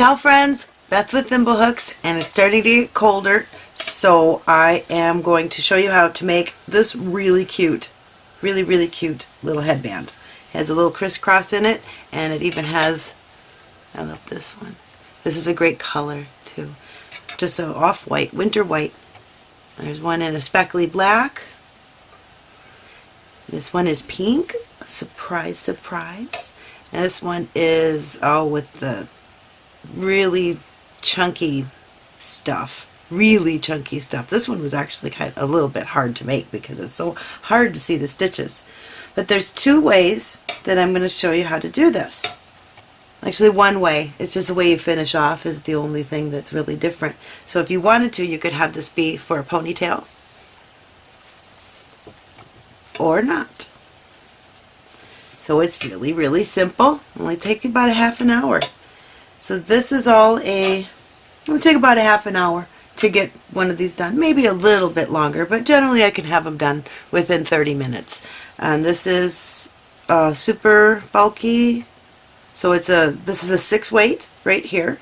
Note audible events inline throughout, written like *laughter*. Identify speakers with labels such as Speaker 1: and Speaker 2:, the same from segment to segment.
Speaker 1: Ciao friends, Beth with Thimblehooks and it's starting to get colder so I am going to show you how to make this really cute, really really cute little headband. It has a little crisscross in it and it even has, I love this one, this is a great color too, just a off-white, winter white. There's one in a speckly black, this one is pink, surprise surprise, and this one is, oh with the really chunky stuff. Really chunky stuff. This one was actually kind of a little bit hard to make because it's so hard to see the stitches. But there's two ways that I'm going to show you how to do this. Actually one way, it's just the way you finish off is the only thing that's really different. So if you wanted to, you could have this be for a ponytail or not. So it's really, really simple. Only takes you about a half an hour. So this is all a, it'll take about a half an hour to get one of these done. Maybe a little bit longer, but generally I can have them done within 30 minutes. And this is uh, super bulky. So it's a, this is a six weight right here.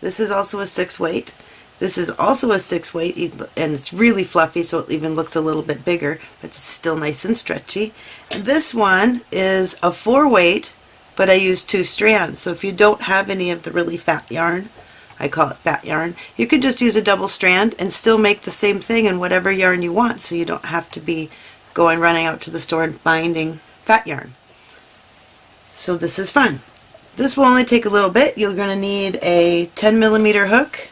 Speaker 1: This is also a six weight. This is also a six weight and it's really fluffy so it even looks a little bit bigger but it's still nice and stretchy. And this one is a four weight but I use two strands. So if you don't have any of the really fat yarn, I call it fat yarn, you can just use a double strand and still make the same thing in whatever yarn you want so you don't have to be going running out to the store and finding fat yarn. So this is fun. This will only take a little bit. You're going to need a 10 millimeter hook,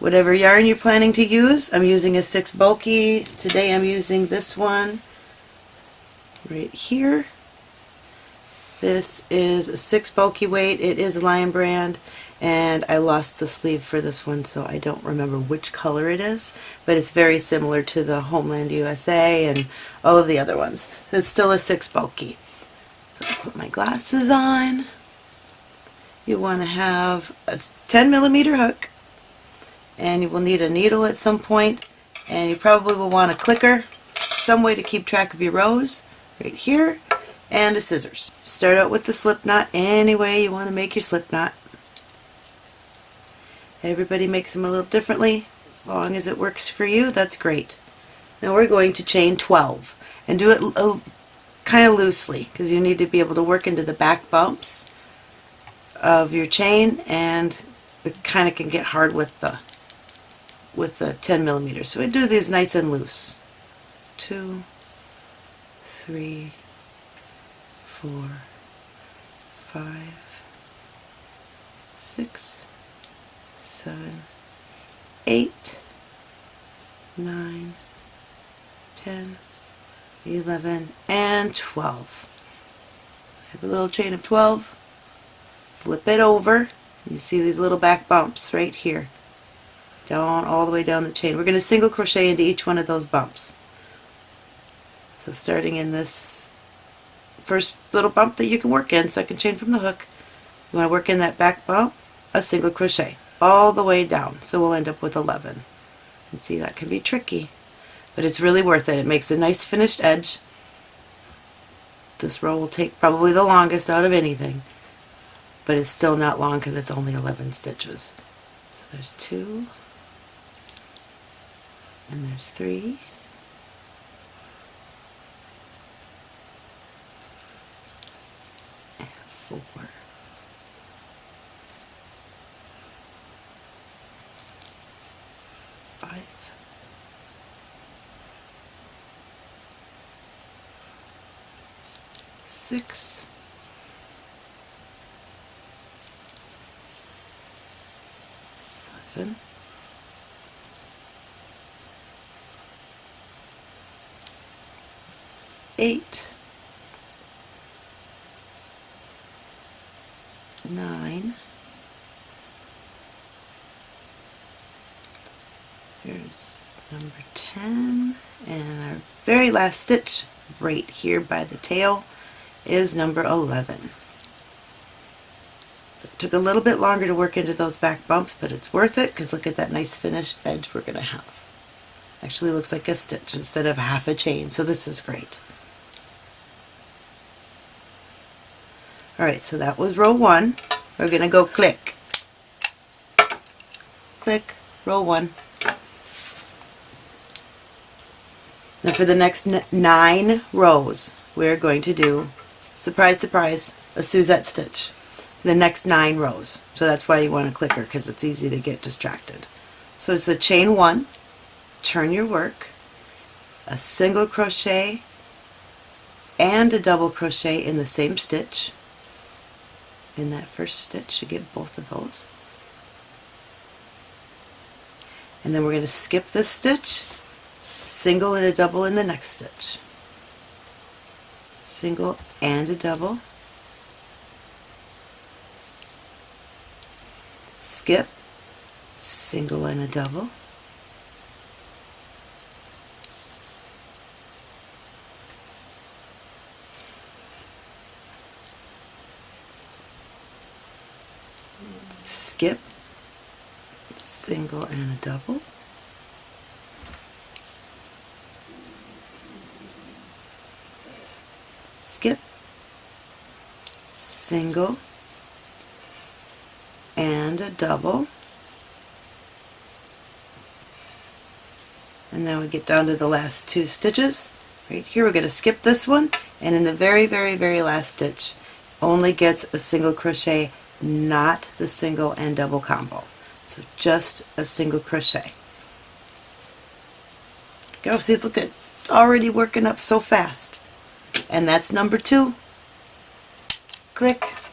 Speaker 1: whatever yarn you're planning to use. I'm using a 6 bulky. Today I'm using this one right here. This is a 6 bulky weight. It is Lion brand and I lost the sleeve for this one so I don't remember which color it is but it's very similar to the Hometown USA and all of the other ones. It's still a 6 bulky. So I put my glasses on. You want to have a 10 millimeter hook and you will need a needle at some point and you probably will want a clicker, some way to keep track of your rows right here and a scissors. Start out with the slip knot any way you want to make your slip knot. Everybody makes them a little differently. As long as it works for you, that's great. Now we're going to chain 12 and do it kind of loosely because you need to be able to work into the back bumps of your chain and it kind of can get hard with the with the 10 millimeters. So we do these nice and loose. Two, three, four, five, six, seven, eight, nine, ten, eleven, and 12. Have a little chain of 12, flip it over, you see these little back bumps right here, down all the way down the chain. We're going to single crochet into each one of those bumps. So starting in this first little bump that you can work in, second chain from the hook. You want to work in that back bump, a single crochet all the way down. So we'll end up with 11. And see, that can be tricky, but it's really worth it. It makes a nice finished edge. This row will take probably the longest out of anything, but it's still not long because it's only 11 stitches. So there's two, and there's three, four. Five. Six. Seven. Eight. 10 and our very last stitch right here by the tail is number 11. So it took a little bit longer to work into those back bumps but it's worth it because look at that nice finished edge we're going to have. Actually looks like a stitch instead of half a chain so this is great. Alright so that was row 1. We're going to go click, click, row 1. Now for the next nine rows, we're going to do, surprise, surprise, a Suzette stitch. The next nine rows. So that's why you want a clicker, because it's easy to get distracted. So it's a chain one, turn your work, a single crochet, and a double crochet in the same stitch. In that first stitch, you get both of those. And then we're going to skip this stitch single and a double in the next stitch. Single and a double. Skip, single and a double. Skip, single and a double. skip, single, and a double. And now we get down to the last two stitches. Right here we're going to skip this one and in the very very very last stitch only gets a single crochet not the single and double combo. So just a single crochet. Go see look at it's already working up so fast and that's number two. Click.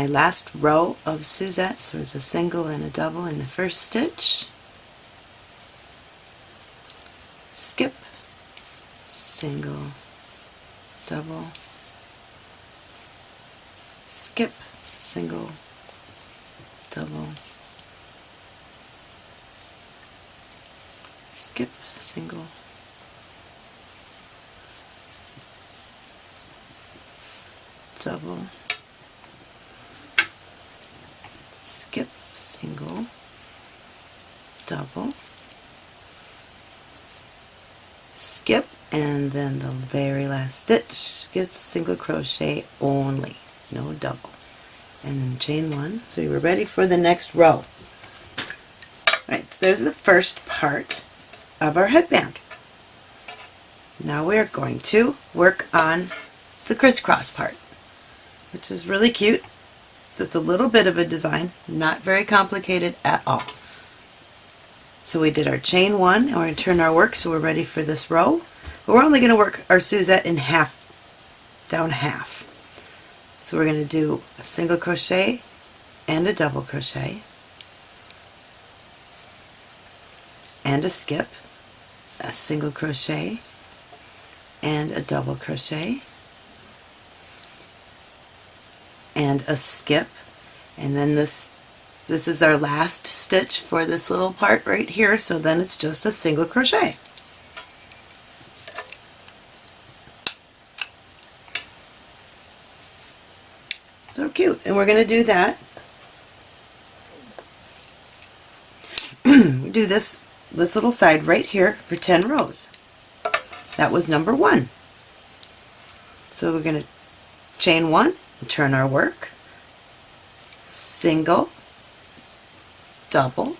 Speaker 1: My last row of Suzette. So there's a single and a double in the first stitch. Skip, single, double, skip, single, double, skip, single, double, skip, single, double, skip, and then the very last stitch gets a single crochet only, no double. And then chain one, so you are ready for the next row. Alright, so there's the first part of our headband. Now we're going to work on the crisscross part, which is really cute. Just a little bit of a design, not very complicated at all. So we did our chain one, and we're going to turn our work so we're ready for this row. But we're only going to work our Suzette in half, down half. So we're going to do a single crochet and a double crochet and a skip, a single crochet and a double crochet and a skip. And then this this is our last stitch for this little part right here. So then it's just a single crochet. So cute. And we're going to do that. *clears throat* Do this this little side right here for 10 rows. That was number one. So we're going to chain one turn our work, single, double,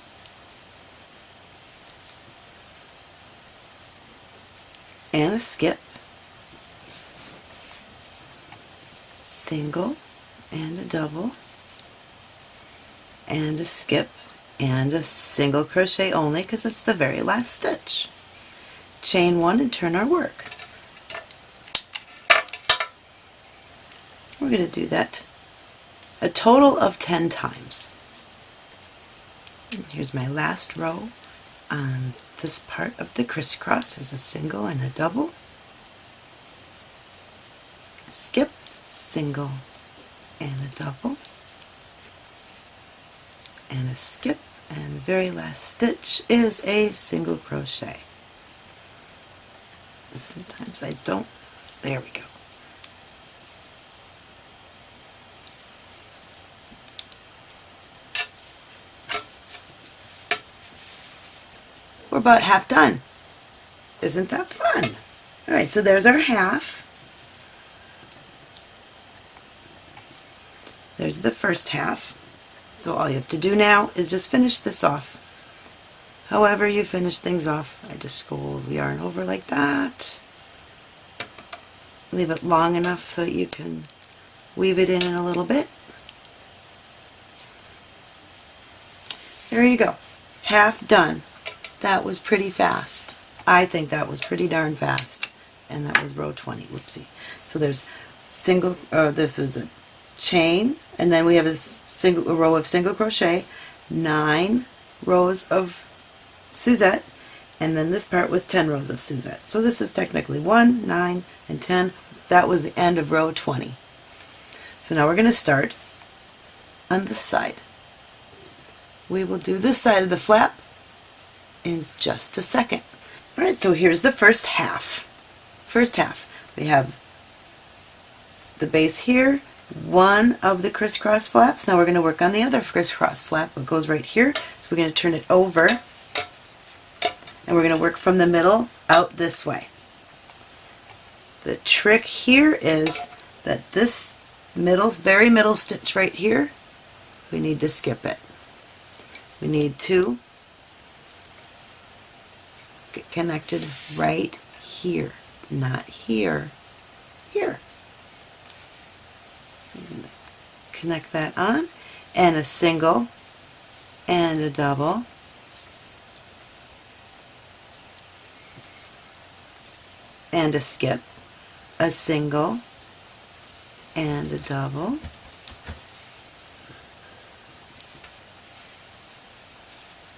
Speaker 1: and a skip, single and a double, and a skip, and a single crochet only because it's the very last stitch. Chain one and turn our work. We're going to do that a total of 10 times. And here's my last row on this part of the crisscross. There's a single and a double. Skip, single and a double and a skip and the very last stitch is a single crochet. And sometimes I don't, there we go. About half done. Isn't that fun? Alright, so there's our half. There's the first half. So all you have to do now is just finish this off. However you finish things off, I just go yarn over like that. Leave it long enough so you can weave it in in a little bit. There you go. Half done. That was pretty fast. I think that was pretty darn fast. And that was row 20. Whoopsie. So there's single, uh, this is a chain, and then we have a single a row of single crochet, nine rows of Suzette, and then this part was 10 rows of Suzette. So this is technically 1, 9, and 10. That was the end of row 20. So now we're going to start on this side. We will do this side of the flap in just a second. Alright, so here's the first half. First half. We have the base here, one of the crisscross flaps. Now we're going to work on the other crisscross flap. It goes right here. So we're going to turn it over and we're going to work from the middle out this way. The trick here is that this middle, very middle stitch right here, we need to skip it. We need to get connected right here, not here, here. Connect that on and a single and a double. And a skip a single and a double.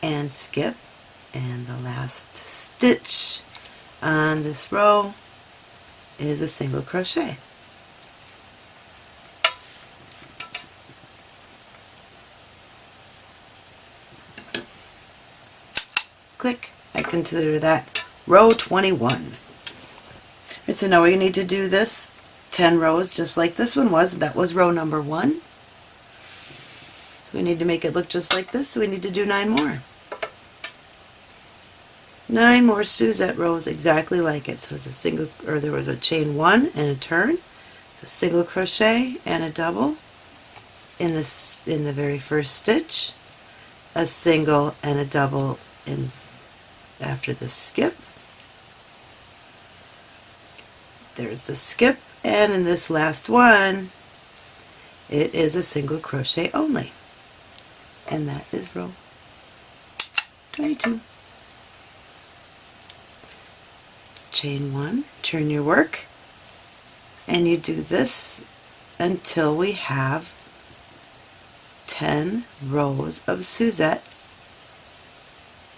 Speaker 1: And skip and the last stitch on this row is a single crochet click, I consider that row 21. Right, so now we need to do this 10 rows just like this one was. That was row number one. So we need to make it look just like this, so we need to do nine more. Nine more Suzette rows exactly like it. So it's a single, or there was a chain one and a turn, so a single crochet and a double in this in the very first stitch, a single and a double in after the skip. There's the skip and in this last one it is a single crochet only and that is row 22. Chain one, turn your work and you do this until we have 10 rows of Suzette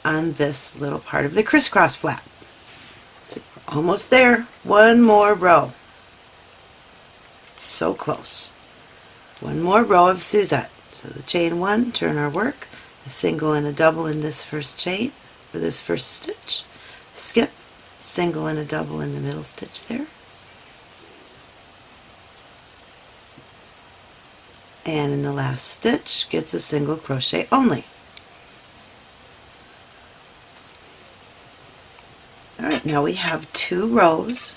Speaker 1: on this little part of the crisscross flap. almost there. One more row. So close. One more row of Suzette. So the chain one, turn our work, a single and a double in this first chain, for this first stitch, skip, single and a double in the middle stitch there, and in the last stitch gets a single crochet only. Alright, now we have two rows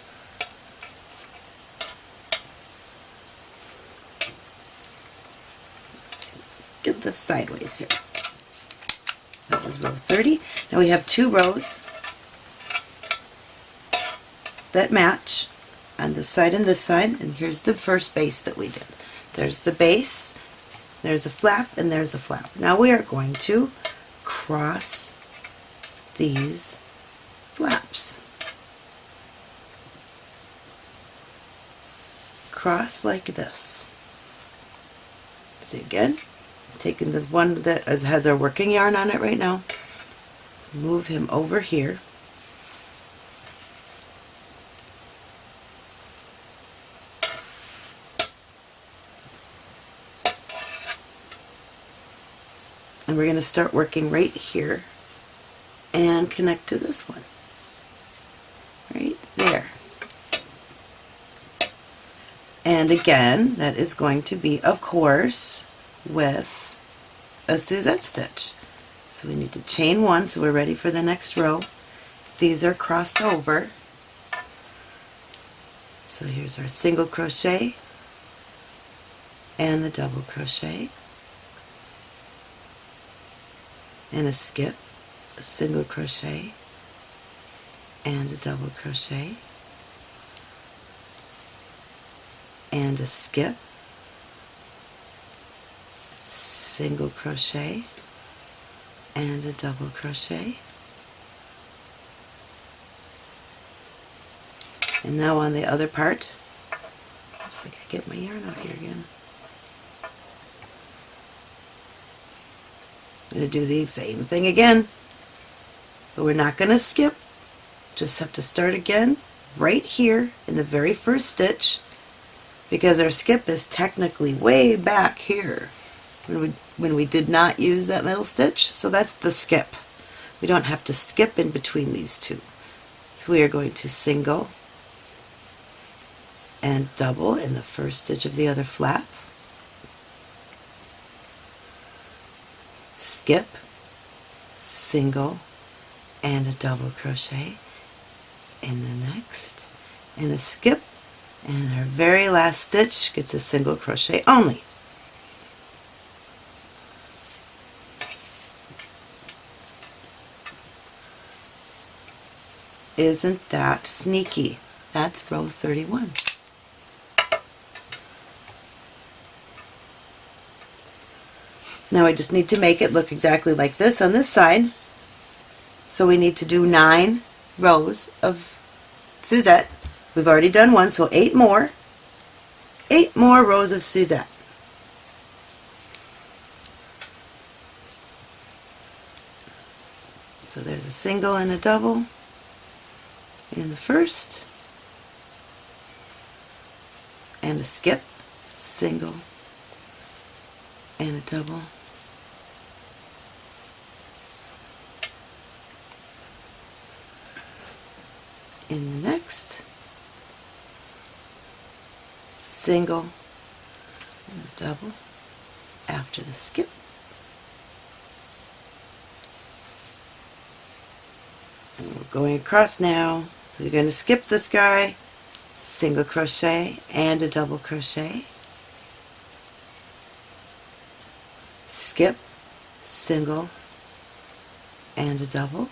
Speaker 1: get this sideways here. That was row 30. Now we have two rows that match on this side and this side and here's the first base that we did. There's the base, there's a flap, and there's a flap. Now we are going to cross these flaps. Cross like this. So again, taking the one that has our working yarn on it right now, move him over here. We're going to start working right here and connect to this one. Right there. And again, that is going to be, of course, with a Suzette stitch. So we need to chain one so we're ready for the next row. These are crossed over. So here's our single crochet and the double crochet and a skip, a single crochet and a double crochet and a skip, single crochet and a double crochet. And now on the other part, looks like I get my yarn out here again. I'm going to do the same thing again, but we're not going to skip. Just have to start again right here in the very first stitch because our skip is technically way back here when we, when we did not use that middle stitch. So that's the skip. We don't have to skip in between these two. So we are going to single and double in the first stitch of the other flap. Skip, single, and a double crochet in the next, and a skip, and our very last stitch gets a single crochet only. Isn't that sneaky? That's row 31. Now I just need to make it look exactly like this on this side. So we need to do nine rows of Suzette. We've already done one, so eight more. Eight more rows of Suzette. So there's a single and a double in the first, and a skip, single, and a double. In the next single and double after the skip. And we're going across now. So you're going to skip this guy single crochet and a double crochet. Skip single and a double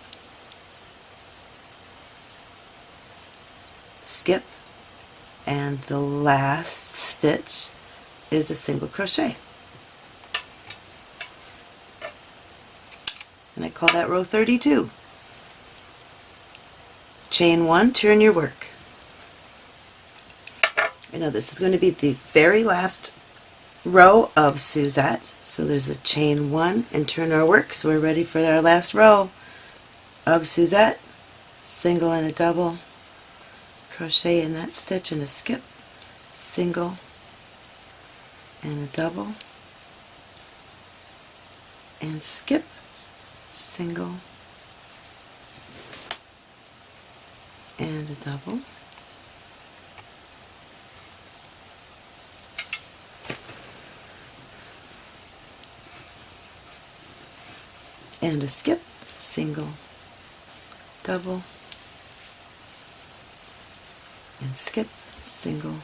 Speaker 1: skip. And the last stitch is a single crochet. And I call that row 32 chain one turn your work. I know this is going to be the very last row of Suzette. So there's a chain one and turn our work. So we're ready for our last row of Suzette. Single and a double crochet in that stitch and a skip, single and a double, and skip, single, and a double, and a skip, single, double, and skip single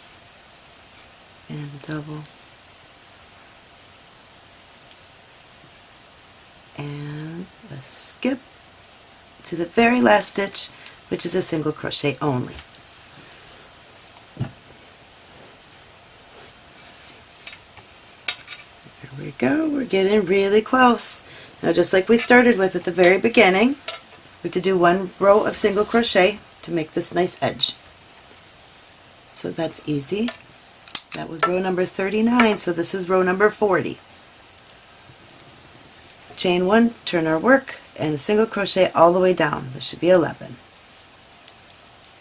Speaker 1: and double and a skip to the very last stitch which is a single crochet only. There we go, we're getting really close. Now just like we started with at the very beginning, we have to do one row of single crochet to make this nice edge. So that's easy. That was row number 39, so this is row number 40. Chain 1, turn our work, and a single crochet all the way down. There should be 11.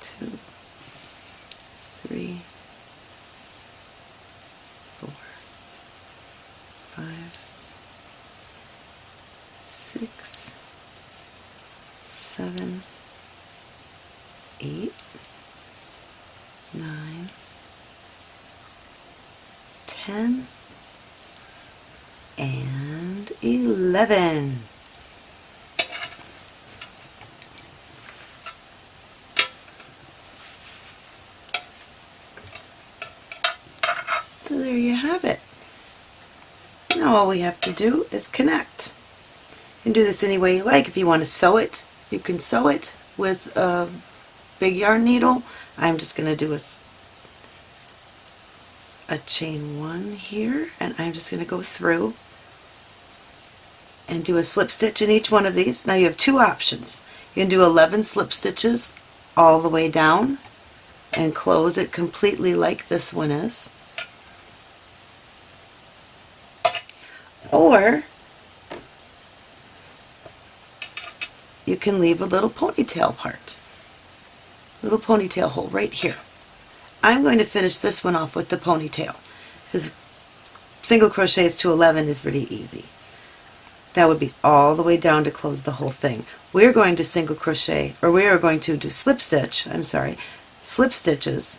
Speaker 1: 2, have it. Now all we have to do is connect. Can do this any way you like. If you want to sew it, you can sew it with a big yarn needle. I'm just going to do a, a chain one here and I'm just going to go through and do a slip stitch in each one of these. Now you have two options. You can do 11 slip stitches all the way down and close it completely like this one is. Or you can leave a little ponytail part, little ponytail hole right here. I'm going to finish this one off with the ponytail because single crochets to 11 is pretty easy. That would be all the way down to close the whole thing. We're going to single crochet, or we are going to do slip stitch, I'm sorry, slip stitches.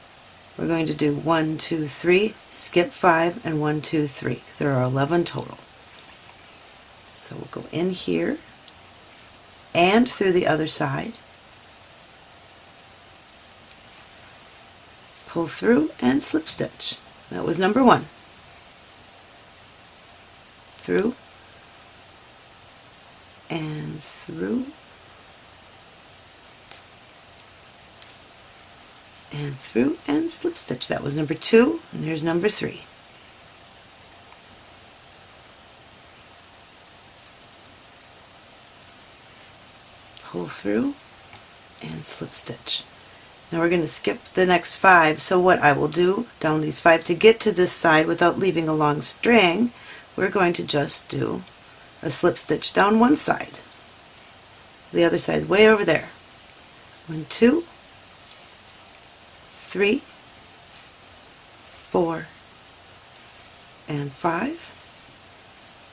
Speaker 1: We're going to do one, two, three, skip five, and one, two, three, because there are 11 total. So we'll go in here and through the other side, pull through and slip stitch. That was number one. Through and through and through and slip stitch. That was number two and here's number three. Pull through and slip stitch. Now we're going to skip the next five so what I will do down these five to get to this side without leaving a long string we're going to just do a slip stitch down one side. The other side way over there. One, two, three, four, and five.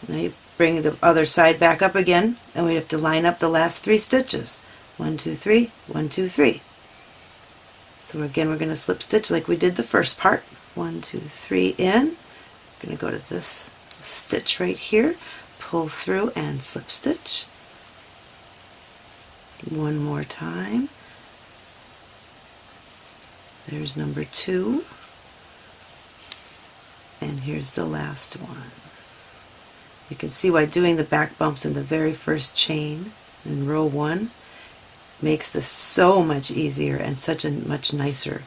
Speaker 1: Now you bring the other side back up again and we have to line up the last three stitches. One, two, three, one, two, three. So again we're going to slip stitch like we did the first part. One, two, three in. I'm going to go to this stitch right here, pull through and slip stitch. One more time. There's number two. And here's the last one. You can see why doing the back bumps in the very first chain in row one makes this so much easier and such a much nicer,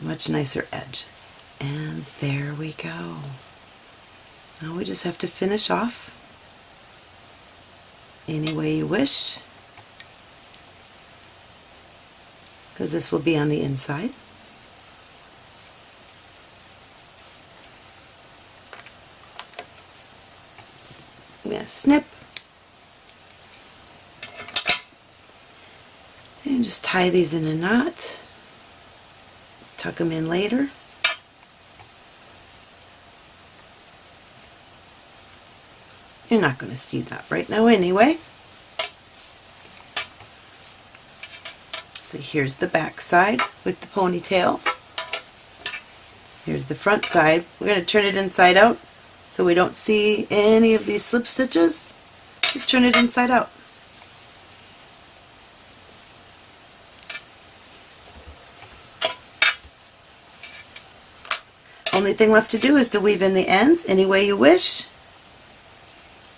Speaker 1: much nicer edge. And there we go. Now we just have to finish off any way you wish because this will be on the inside. I'm going to snip and just tie these in a knot, tuck them in later. You're not going to see that right now anyway. So here's the back side with the ponytail. Here's the front side. We're going to turn it inside out so we don't see any of these slip stitches. Just turn it inside out. Only thing left to do is to weave in the ends any way you wish.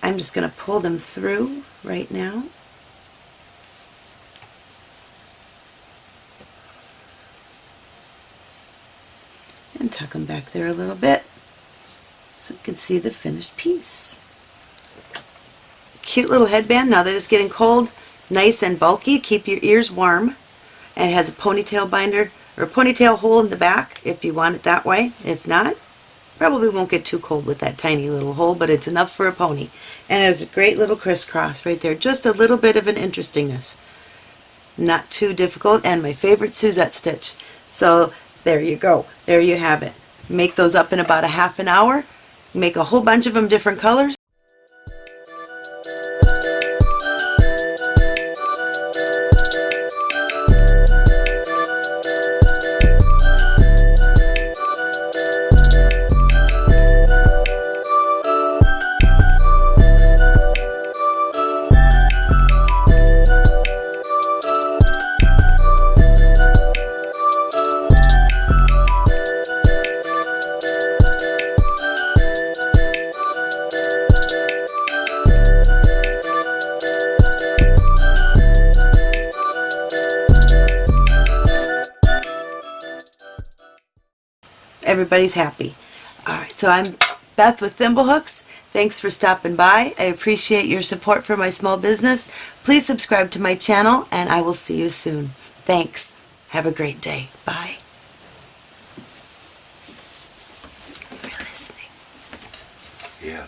Speaker 1: I'm just going to pull them through right now. And tuck them back there a little bit. So you can see the finished piece. Cute little headband. Now that it's getting cold, nice and bulky. Keep your ears warm. And it has a ponytail binder or ponytail hole in the back if you want it that way. If not, probably won't get too cold with that tiny little hole, but it's enough for a pony. And it has a great little crisscross right there. Just a little bit of an interestingness. Not too difficult. And my favorite Suzette stitch. So there you go. There you have it. Make those up in about a half an hour. Make a whole bunch of them different colors. Everybody's happy. Alright, so I'm Beth with Thimblehooks. Thanks for stopping by. I appreciate your support for my small business. Please subscribe to my channel and I will see you soon. Thanks. Have a great day. Bye. You were listening.
Speaker 2: Yeah.